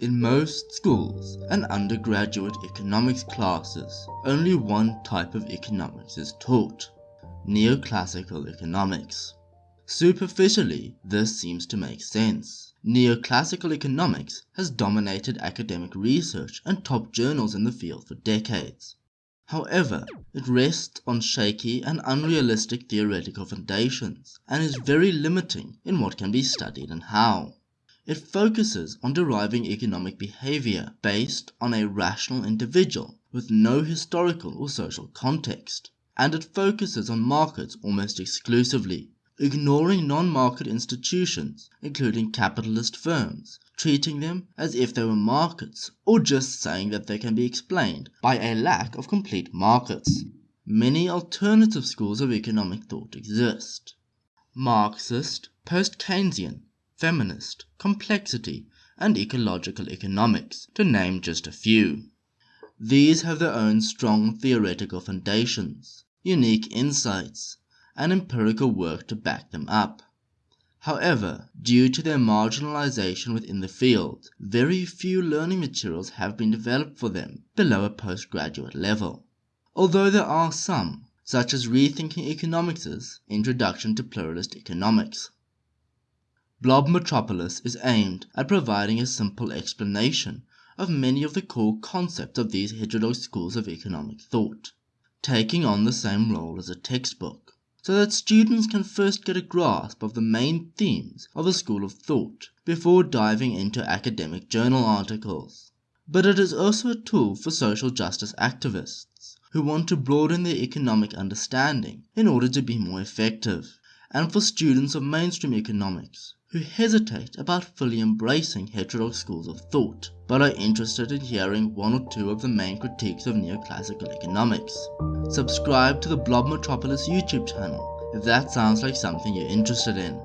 In most schools and undergraduate economics classes, only one type of economics is taught, neoclassical economics. Superficially, this seems to make sense. Neoclassical economics has dominated academic research and top journals in the field for decades. However, it rests on shaky and unrealistic theoretical foundations and is very limiting in what can be studied and how. It focuses on deriving economic behavior based on a rational individual with no historical or social context, and it focuses on markets almost exclusively, ignoring non-market institutions including capitalist firms, treating them as if they were markets or just saying that they can be explained by a lack of complete markets. Many alternative schools of economic thought exist. Marxist, post-Keynesian, feminist, complexity, and ecological economics, to name just a few. These have their own strong theoretical foundations, unique insights, and empirical work to back them up. However, due to their marginalization within the field, very few learning materials have been developed for them below a postgraduate level, although there are some, such as Rethinking Economics' Introduction to Pluralist Economics. Blob Metropolis is aimed at providing a simple explanation of many of the core concepts of these heterodox schools of economic thought, taking on the same role as a textbook, so that students can first get a grasp of the main themes of a school of thought before diving into academic journal articles. But it is also a tool for social justice activists who want to broaden their economic understanding in order to be more effective, and for students of mainstream economics who hesitate about fully embracing heterodox schools of thought, but are interested in hearing one or two of the main critiques of neoclassical economics. Subscribe to the Blob Metropolis YouTube channel if that sounds like something you're interested in.